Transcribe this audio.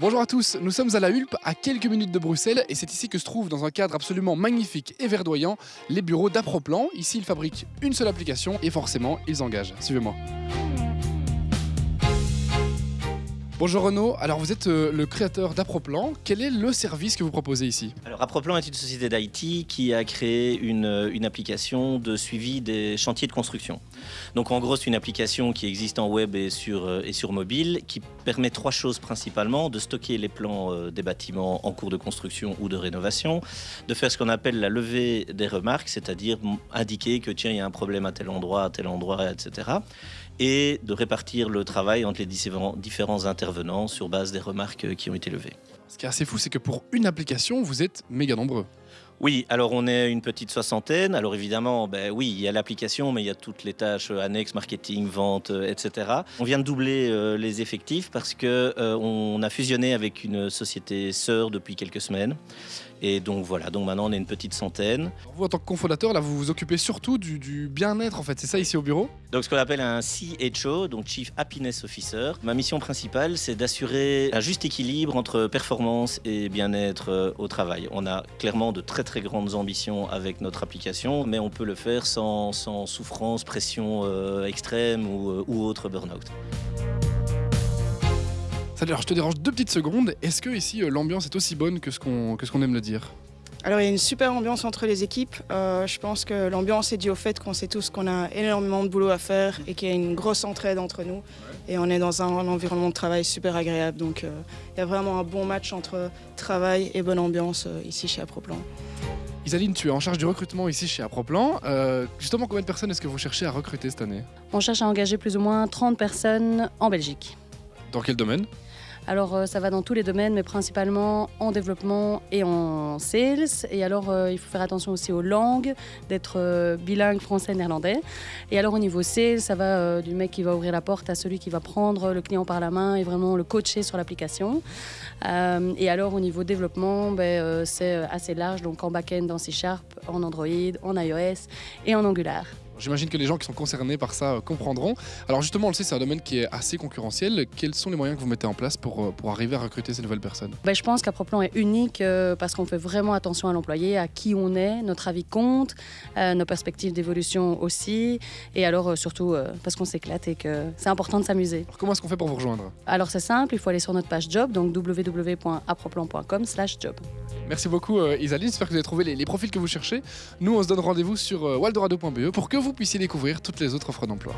Bonjour à tous, nous sommes à la Hulpe, à quelques minutes de Bruxelles, et c'est ici que se trouvent, dans un cadre absolument magnifique et verdoyant, les bureaux d'Aproplan. Ici, ils fabriquent une seule application, et forcément, ils engagent. Suivez-moi. Bonjour Renaud, alors vous êtes euh, le créateur d'Aproplan. Quel est le service que vous proposez ici? Alors Aproplan est une société d'IT qui a créé une, euh, une, application de suivi des chantiers de construction. Donc en gros c'est une application qui existe en web et sur, euh, mobile qui permet trois choses principalement, de stocker les plans des bâtiments en cours de construction ou de rénovation, de faire ce qu'on appelle la levée des remarques, c'est-à-dire indiquer que tiens il y a un problème à tel endroit, à tel endroit, etc. Et de répartir le travail entre les différents intervenants venant sur base des remarques qui ont été levées. Ce qui est assez fou, c'est que pour une application, vous êtes méga nombreux. Oui, alors on est une petite soixantaine. Alors évidemment, ben oui, il y a l'application, mais il y a toutes les tâches annexes, marketing, vente, euh, etc. On vient de doubler euh, les effectifs parce que euh, on a fusionné avec une société sœur depuis quelques semaines. Et donc voilà, donc maintenant on est une petite centaine. Vous en tant que cofondateur, là vous vous occupez surtout du, bien-être en fait, c'est ça ici au bureau? Donc ce qu'on appelle un CHO, donc Chief Happiness Officer. Ma mission principale c'est d'assurer un juste équilibre entre performance et bien-être au travail. On a clairement de très très grandes ambitions avec notre application, mais on peut le faire sans, souffrance, pression euh, extrême ou, euh, ou autre burn-out. Alors je te dérange deux petites secondes. Est-ce que ici euh, l'ambiance est aussi bonne que ce qu'on qu'on aime le dire? Alors il y a une super ambiance entre les équipes. je pense que l'ambiance est due au fait qu'on sait tous qu'on a énormément de boulot à faire et qu'il y a une grosse entraide entre nous. Et on est dans un, environnement de travail super agréable. Donc il y a vraiment un bon match entre travail et bonne ambiance ici chez Aproplan. Isaline, tu es en charge du recrutement ici chez Aproplan. Euh, justement, combien de personnes est-ce que vous cherchez à recruter cette année? On cherche à engager plus ou moins 30 personnes en Belgique. Dans quel domaine? Alors euh, ça va dans tous les domaines, mais principalement en développement et en sales. Et alors euh, il faut faire attention aussi aux langues, d'être euh, bilingue français-néerlandais. Et alors au niveau sales, ça va du mec qui va ouvrir la porte à celui qui va prendre le client par la main et vraiment le coacher sur l'application. et alors au niveau développement, ben, c'est assez large, donc en back-end, en C Sharp, en Android, en iOS et en Angular. J'imagine que les gens qui sont concernés par ça euh, comprendront. Alors justement, on le sait, c'est un domaine qui est assez concurrentiel. Quels sont les moyens que vous mettez en place pour, euh, pour arriver à recruter ces nouvelles personnes? Ben, Je pense qu'Aproplan est unique euh, parce qu'on fait vraiment attention à l'employé, à qui on est, notre avis compte, nos perspectives d'évolution aussi, et alors surtout parce qu'on s'éclate et que c'est important de s'amuser. Comment est-ce qu'on fait pour vous rejoindre? Alors c'est simple, il faut aller sur notre page job, donc www.aproplan.com job. Merci beaucoup Isaline, j'espère que vous avez trouvé les, les, profils que vous cherchez. Nous, on se donne rendez-vous sur waldorado.be pour que vous puissiez découvrir toutes les autres offres d'emploi.